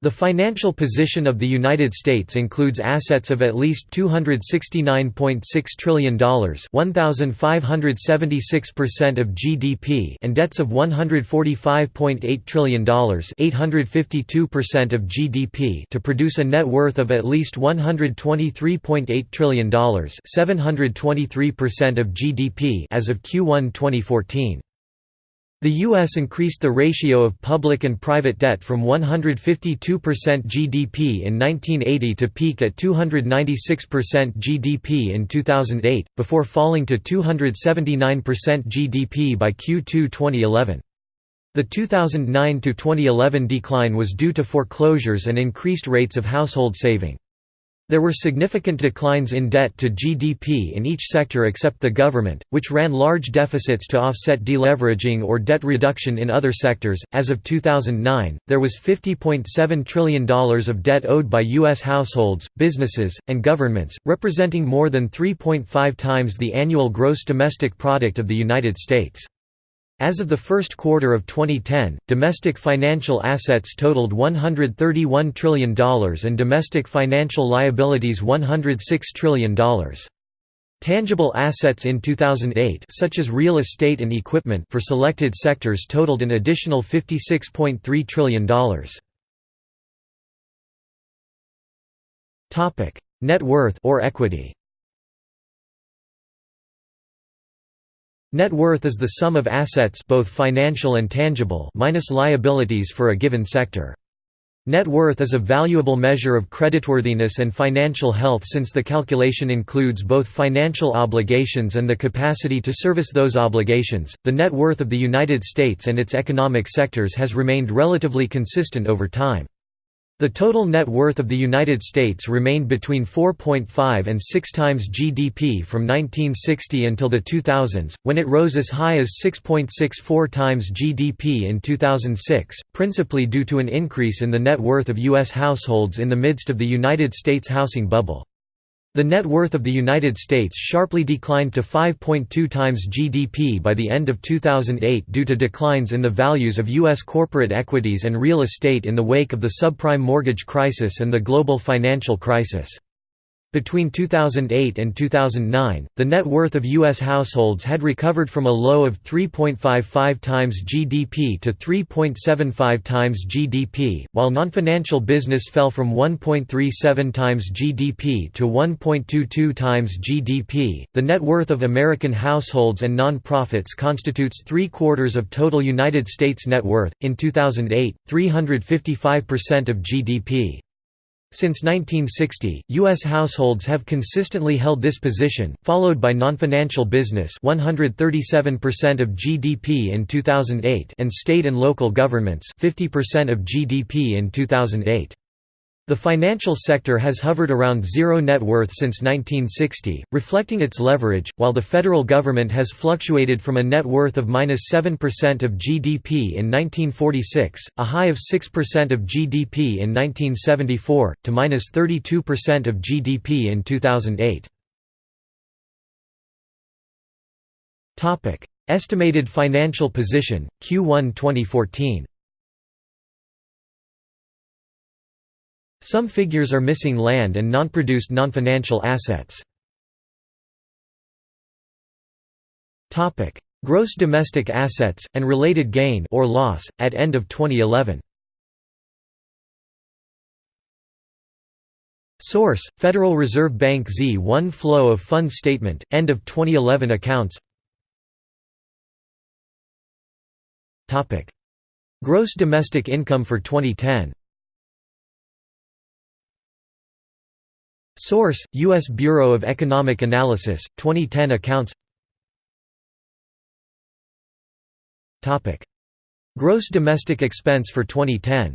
The financial position of the United States includes assets of at least $269.6 trillion 1,576% of GDP and debts of $145.8 trillion 852% of GDP to produce a net worth of at least $123.8 trillion 723% of GDP as of Q1 2014. The U.S. increased the ratio of public and private debt from 152% GDP in 1980 to peak at 296% GDP in 2008, before falling to 279% GDP by Q2 2011. The 2009–2011 decline was due to foreclosures and increased rates of household saving. There were significant declines in debt to GDP in each sector except the government, which ran large deficits to offset deleveraging or debt reduction in other sectors. As of 2009, there was $50.7 trillion of debt owed by U.S. households, businesses, and governments, representing more than 3.5 times the annual gross domestic product of the United States. As of the first quarter of 2010, domestic financial assets totaled $131 trillion and domestic financial liabilities $106 trillion. Tangible assets in 2008 such as real estate and equipment for selected sectors totaled an additional $56.3 trillion. Net worth or equity Net worth is the sum of assets both financial and tangible minus liabilities for a given sector. Net worth is a valuable measure of creditworthiness and financial health since the calculation includes both financial obligations and the capacity to service those obligations. The net worth of the United States and its economic sectors has remained relatively consistent over time. The total net worth of the United States remained between 4.5 and 6 times GDP from 1960 until the 2000s, when it rose as high as 6.64 times GDP in 2006, principally due to an increase in the net worth of U.S. households in the midst of the United States housing bubble. The net worth of the United States sharply declined to 5.2 times GDP by the end of 2008 due to declines in the values of U.S. corporate equities and real estate in the wake of the subprime mortgage crisis and the global financial crisis. Between 2008 and 2009, the net worth of U.S. households had recovered from a low of 3.55 times GDP to 3.75 times GDP, while non-financial business fell from 1.37 times GDP to 1.22 times GDP. The net worth of American households and non-profits constitutes three quarters of total United States net worth. In 2008, 355% of GDP. Since 1960, U.S. households have consistently held this position, followed by non-financial business 137% of GDP in 2008 and state and local governments 50% of GDP in 2008. The financial sector has hovered around zero net worth since 1960, reflecting its leverage, while the federal government has fluctuated from a net worth of minus 7% of GDP in 1946, a high of 6% of GDP in 1974, to minus 32% of GDP in 2008. Estimated financial position, Q1 2014 Some figures are missing land and non-produced non-financial assets. Gross domestic assets, and related gain or loss, at end of 2011 Source: Federal Reserve Bank Z1 Flow of Funds Statement, end of 2011 accounts. Gross domestic income for 2010 Source: U.S. Bureau of Economic Analysis, 2010 accounts Topic: Gross domestic expense for 2010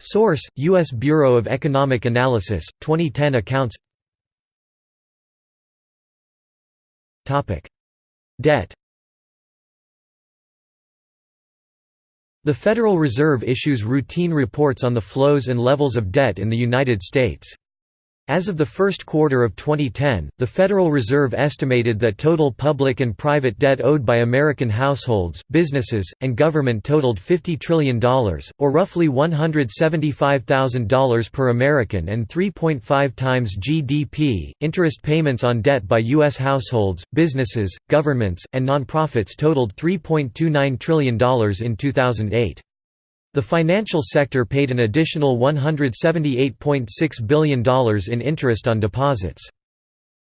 Source: U.S. Bureau of Economic Analysis, 2010 accounts Topic: Debt The Federal Reserve issues routine reports on the flows and levels of debt in the United States. As of the first quarter of 2010, the Federal Reserve estimated that total public and private debt owed by American households, businesses, and government totaled $50 trillion, or roughly $175,000 per American and 3.5 times GDP. Interest payments on debt by U.S. households, businesses, governments, and nonprofits totaled $3.29 trillion in 2008. The financial sector paid an additional $178.6 billion in interest on deposits.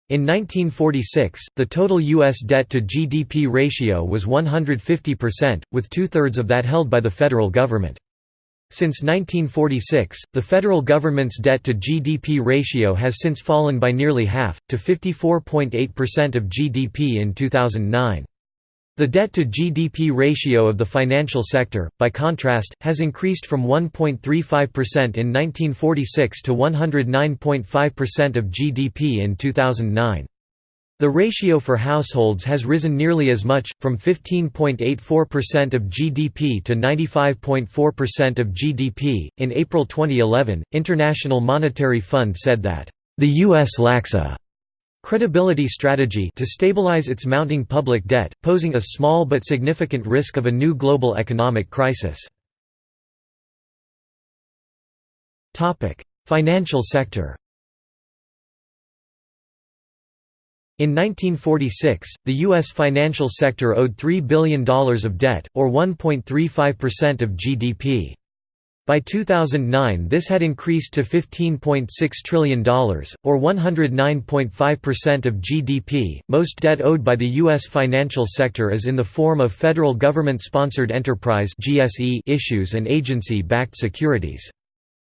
In 1946, the total U.S. debt to GDP ratio was 150%, with two-thirds of that held by the federal government. Since 1946, the federal government's debt to GDP ratio has since fallen by nearly half, to 54.8% of GDP in 2009. The debt-to-GDP ratio of the financial sector, by contrast, has increased from 1.35% in 1946 to 109.5% of GDP in 2009. The ratio for households has risen nearly as much, from 15.84% of GDP to 95.4% of GDP. In April 2011, International Monetary Fund said that, the U.S. lacks a credibility strategy to stabilize its mounting public debt, posing a small but significant risk of a new global economic crisis. Financial sector In 1946, the U.S. financial sector owed $3 billion of debt, or 1.35% of GDP. By 2009 this had increased to $15.6 trillion, or 109.5% of GDP. Most debt owed by the U.S. financial sector is in the form of federal government-sponsored enterprise issues and agency-backed securities.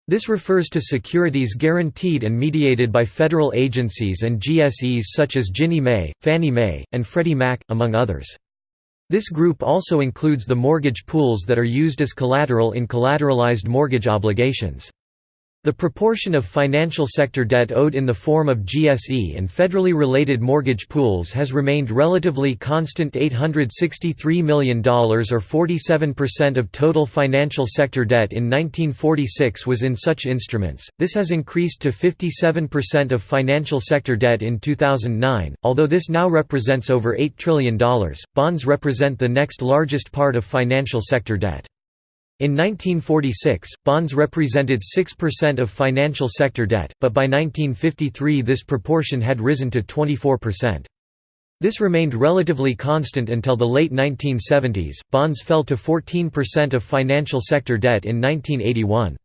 This refers to securities guaranteed and mediated by federal agencies and GSEs such as Ginnie Mae, Fannie Mae, and Freddie Mac, among others. This group also includes the mortgage pools that are used as collateral in collateralized mortgage obligations. The proportion of financial sector debt owed in the form of GSE and federally related mortgage pools has remained relatively constant $863 million or 47% of total financial sector debt in 1946 was in such instruments. This has increased to 57% of financial sector debt in 2009, although this now represents over $8 trillion. Bonds represent the next largest part of financial sector debt. In 1946, bonds represented 6% of financial sector debt, but by 1953 this proportion had risen to 24%. This remained relatively constant until the late 1970s. Bonds fell to 14% of financial sector debt in 1981.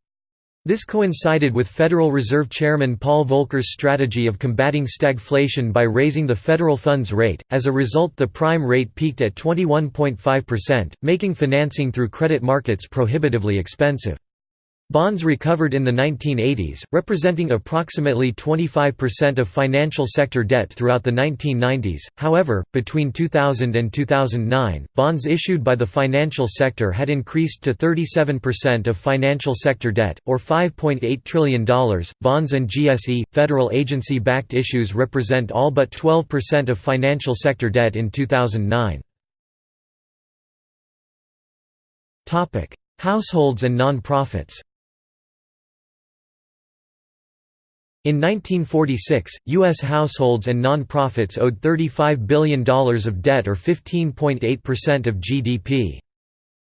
This coincided with Federal Reserve Chairman Paul Volcker's strategy of combating stagflation by raising the federal funds rate. As a result, the prime rate peaked at 21.5%, making financing through credit markets prohibitively expensive. Bonds recovered in the 1980s, representing approximately 25% of financial sector debt throughout the 1990s. However, between 2000 and 2009, bonds issued by the financial sector had increased to 37% of financial sector debt, or $5.8 trillion. Bonds and GSE, federal agency backed issues represent all but 12% of financial sector debt in 2009. Households and non-profits In 1946, U.S. households and nonprofits owed $35 billion of debt or 15.8% of GDP.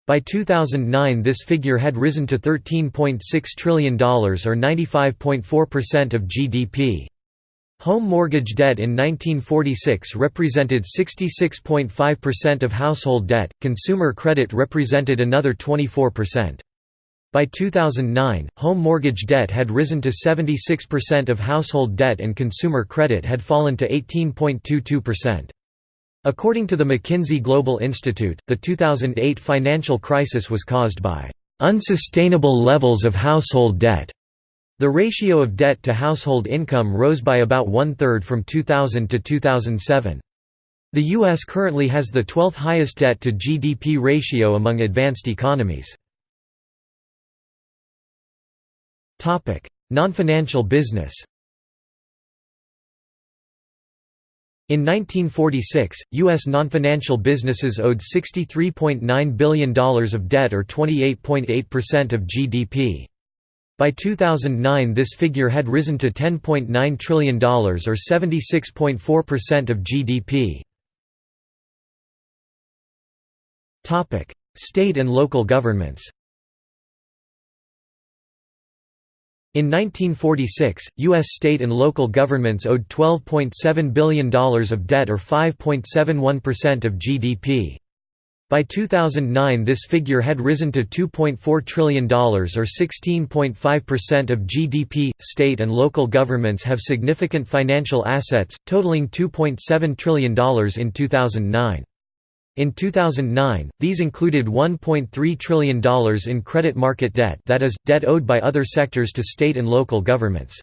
By 2009 this figure had risen to $13.6 trillion or 95.4% of GDP. Home mortgage debt in 1946 represented 66.5% of household debt, consumer credit represented another 24%. By 2009, home mortgage debt had risen to 76% of household debt and consumer credit had fallen to 18.22%. According to the McKinsey Global Institute, the 2008 financial crisis was caused by unsustainable levels of household debt. The ratio of debt to household income rose by about one-third from 2000 to 2007. The U.S. currently has the 12th highest debt to GDP ratio among advanced economies. Non-financial business In 1946, U.S. non-financial businesses owed $63.9 billion of debt or 28.8% of GDP. By 2009 this figure had risen to $10.9 trillion or 76.4% of GDP. State and local governments In 1946, U.S. state and local governments owed $12.7 billion of debt or 5.71% of GDP. By 2009 this figure had risen to $2.4 trillion or 16.5% of GDP. State and local governments have significant financial assets, totaling $2.7 trillion in 2009. In 2009, these included $1.3 trillion in credit market debt that is, debt owed by other sectors to state and local governments.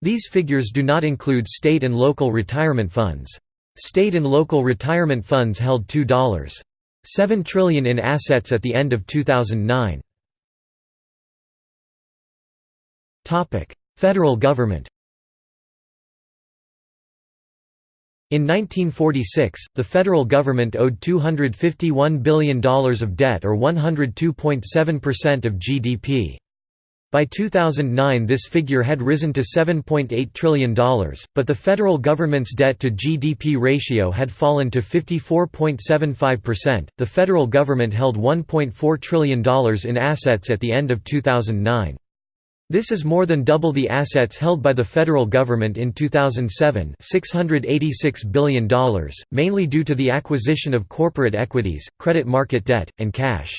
These figures do not include state and local retirement funds. State and local retirement funds held $2.7 trillion in assets at the end of 2009. Federal government In 1946, the federal government owed $251 billion of debt or 102.7% of GDP. By 2009 this figure had risen to $7.8 trillion, but the federal government's debt to GDP ratio had fallen to 54.75%. The federal government held $1.4 trillion in assets at the end of 2009. This is more than double the assets held by the federal government in 2007 $686 billion, mainly due to the acquisition of corporate equities, credit market debt, and cash.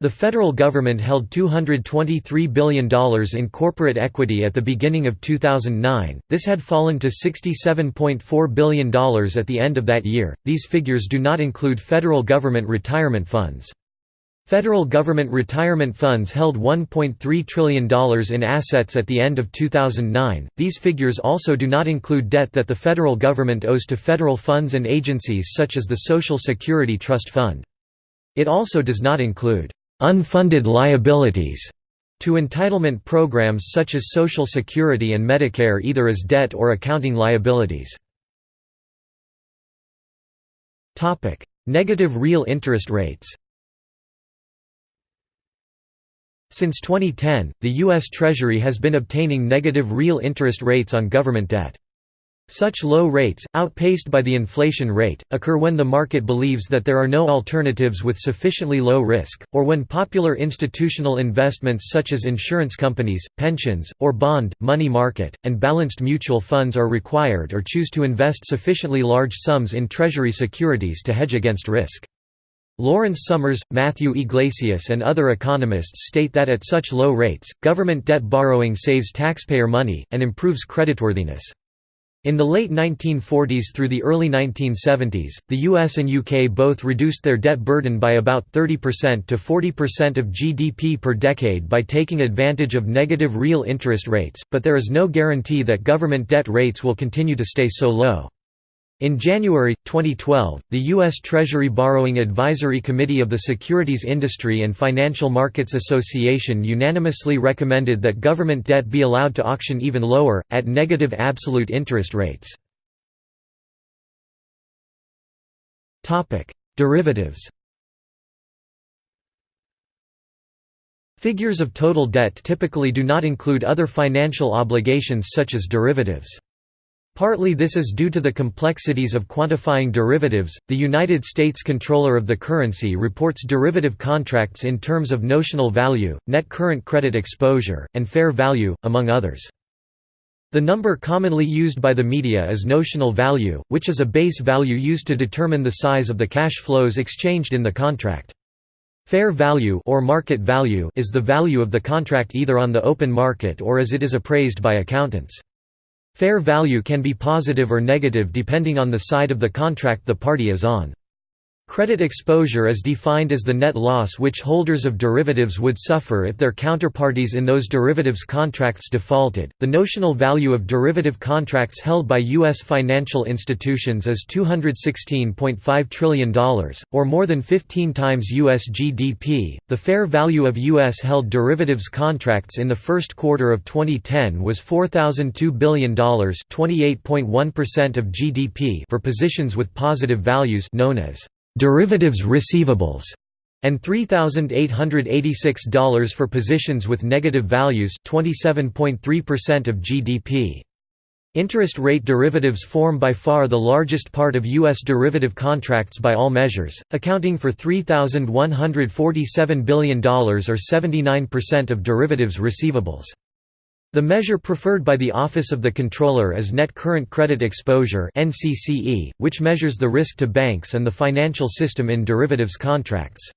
The federal government held $223 billion in corporate equity at the beginning of 2009, this had fallen to $67.4 billion at the end of that year. These figures do not include federal government retirement funds. Federal government retirement funds held $1.3 trillion in assets at the end of 2009. These figures also do not include debt that the federal government owes to federal funds and agencies such as the Social Security Trust Fund. It also does not include unfunded liabilities to entitlement programs such as Social Security and Medicare either as debt or accounting liabilities. Negative real interest rates Since 2010, the U.S. Treasury has been obtaining negative real interest rates on government debt. Such low rates, outpaced by the inflation rate, occur when the market believes that there are no alternatives with sufficiently low risk, or when popular institutional investments such as insurance companies, pensions, or bond, money market, and balanced mutual funds are required or choose to invest sufficiently large sums in Treasury securities to hedge against risk. Lawrence Summers, Matthew Yglesias and other economists state that at such low rates, government debt borrowing saves taxpayer money, and improves creditworthiness. In the late 1940s through the early 1970s, the US and UK both reduced their debt burden by about 30% to 40% of GDP per decade by taking advantage of negative real interest rates, but there is no guarantee that government debt rates will continue to stay so low. In January, 2012, the U.S. Treasury Borrowing Advisory Committee of the Securities Industry and Financial Markets Association unanimously recommended that government debt be allowed to auction even lower, at negative absolute interest rates. Derivatives Figures of total debt typically do not include other financial obligations such as derivatives. Partly this is due to the complexities of quantifying derivatives. The United States Comptroller of the Currency reports derivative contracts in terms of notional value, net current credit exposure, and fair value, among others. The number commonly used by the media is notional value, which is a base value used to determine the size of the cash flows exchanged in the contract. Fair value or market value is the value of the contract either on the open market or as it is appraised by accountants. Fair value can be positive or negative depending on the side of the contract the party is on. Credit exposure is defined as the net loss which holders of derivatives would suffer if their counterparties in those derivatives contracts defaulted. The notional value of derivative contracts held by U.S. financial institutions is $216.5 trillion, or more than 15 times U.S. GDP. The fair value of U.S. held derivatives contracts in the first quarter of 2010 was $4,002 billion, 28.1% of GDP for positions with positive values known as derivatives receivables, and $3,886 for positions with negative values 27.3% of GDP. Interest rate derivatives form by far the largest part of U.S. derivative contracts by all measures, accounting for $3,147 billion or 79% of derivatives receivables. The measure preferred by the Office of the Comptroller is Net Current Credit Exposure which measures the risk to banks and the financial system in derivatives contracts.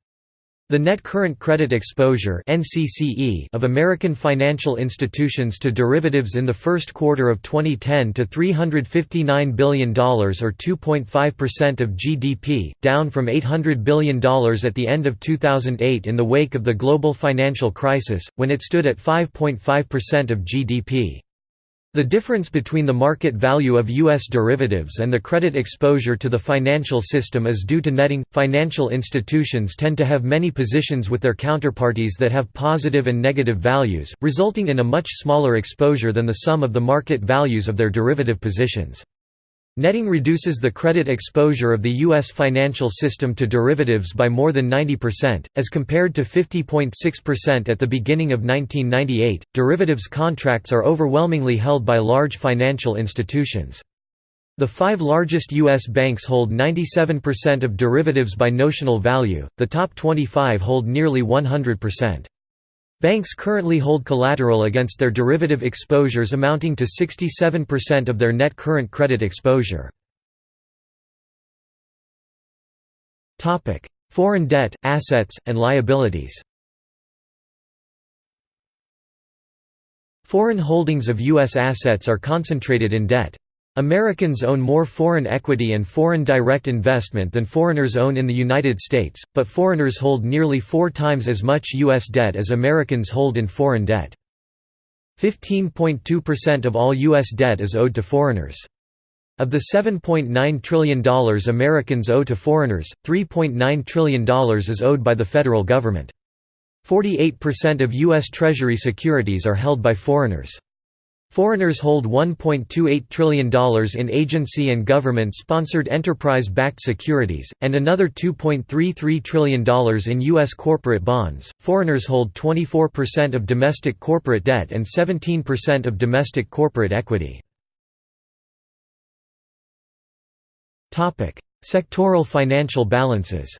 The net current credit exposure of American financial institutions to derivatives in the first quarter of 2010 to $359 billion or 2.5% of GDP, down from $800 billion at the end of 2008 in the wake of the global financial crisis, when it stood at 5.5% of GDP. The difference between the market value of U.S. derivatives and the credit exposure to the financial system is due to netting. Financial institutions tend to have many positions with their counterparties that have positive and negative values, resulting in a much smaller exposure than the sum of the market values of their derivative positions. Netting reduces the credit exposure of the U.S. financial system to derivatives by more than 90%, as compared to 50.6% at the beginning of 1998. Derivatives contracts are overwhelmingly held by large financial institutions. The five largest U.S. banks hold 97% of derivatives by notional value, the top 25 hold nearly 100%. Banks currently hold collateral against their derivative exposures amounting to 67% of their net current credit exposure. Foreign debt, assets, and liabilities Foreign holdings of U.S. assets are concentrated in debt. Americans own more foreign equity and foreign direct investment than foreigners own in the United States, but foreigners hold nearly four times as much U.S. debt as Americans hold in foreign debt. 15.2% of all U.S. debt is owed to foreigners. Of the $7.9 trillion Americans owe to foreigners, $3.9 trillion is owed by the federal government. 48% of U.S. Treasury securities are held by foreigners. Foreigners hold $1.28 trillion in agency and government-sponsored enterprise-backed securities, and another $2.33 trillion in U.S. corporate bonds. Foreigners hold 24% of domestic corporate debt and 17% of domestic corporate equity. Sectoral financial balances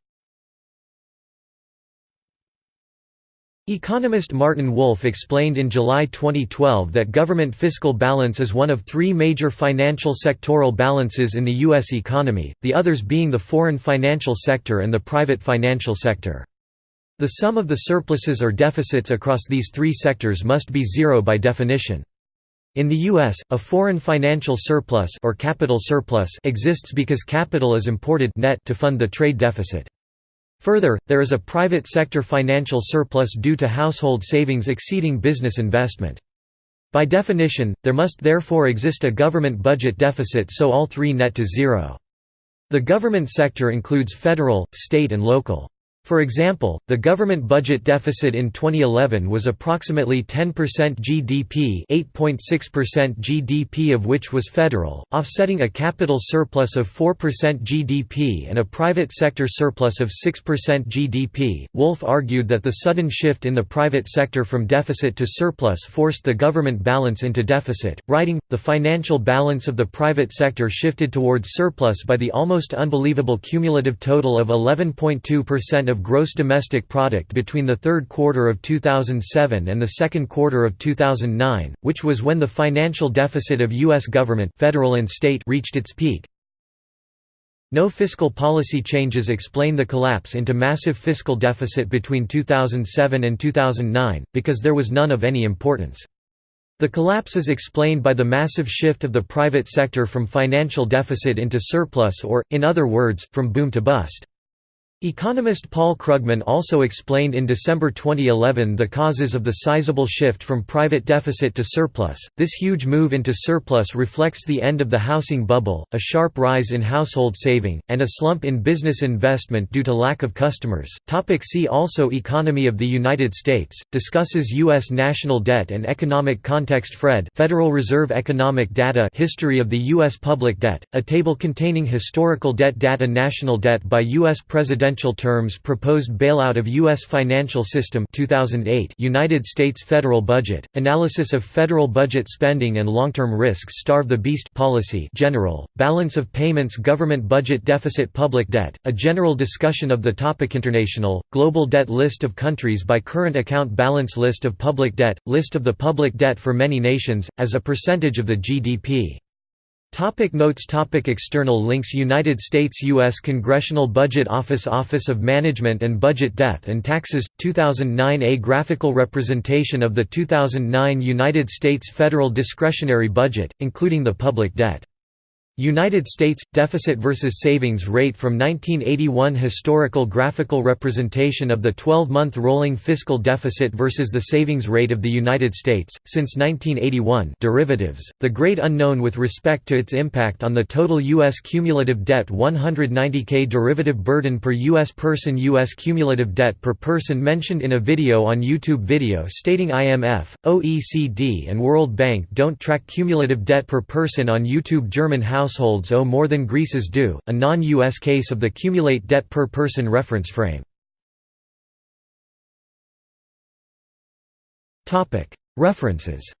Economist Martin Wolf explained in July 2012 that government fiscal balance is one of three major financial sectoral balances in the U.S. economy, the others being the foreign financial sector and the private financial sector. The sum of the surpluses or deficits across these three sectors must be zero by definition. In the U.S., a foreign financial surplus or capital surplus exists because capital is imported net to fund the trade deficit. Further, there is a private sector financial surplus due to household savings exceeding business investment. By definition, there must therefore exist a government budget deficit so all three net to zero. The government sector includes federal, state and local. For example, the government budget deficit in 2011 was approximately 10% GDP 8.6% GDP of which was federal, offsetting a capital surplus of 4% GDP and a private sector surplus of 6% GDP. Wolf argued that the sudden shift in the private sector from deficit to surplus forced the government balance into deficit, writing, the financial balance of the private sector shifted towards surplus by the almost unbelievable cumulative total of 11.2% of gross domestic product between the third quarter of 2007 and the second quarter of 2009, which was when the financial deficit of U.S. government federal and state reached its peak. No fiscal policy changes explain the collapse into massive fiscal deficit between 2007 and 2009, because there was none of any importance. The collapse is explained by the massive shift of the private sector from financial deficit into surplus or, in other words, from boom to bust. Economist Paul Krugman also explained in December 2011 the causes of the sizable shift from private deficit to surplus. This huge move into surplus reflects the end of the housing bubble, a sharp rise in household saving, and a slump in business investment due to lack of customers. Topic see also Economy of the United States discusses US national debt and economic context Fred Federal Reserve Economic Data History of the US public debt, a table containing historical debt data national debt by US president Essential Terms Proposed Bailout of U.S. Financial System 2008 United States Federal Budget, Analysis of Federal Budget Spending and Long-Term Risks Starve the Beast Policy General, Balance of Payments Government Budget Deficit Public Debt, a general discussion of the topic International, Global Debt List of countries by current account balance List of public debt, List of the public debt for many nations, as a percentage of the GDP. Topic notes topic External links United States U.S. Congressional Budget Office Office of Management and Budget Death and Taxes, 2009 A graphical representation of the 2009 United States federal discretionary budget, including the public debt. United States – Deficit versus Savings Rate from 1981 Historical graphical representation of the 12-month rolling fiscal deficit versus the savings rate of the United States, since 1981 derivatives, the great unknown with respect to its impact on the total U.S. cumulative debt 190k derivative burden per U.S. person U.S. cumulative debt per person mentioned in a video on YouTube video stating IMF, OECD and World Bank don't track cumulative debt per person on YouTube German House households owe more than Greece's do, a non-US case of the cumulate debt per person reference frame. References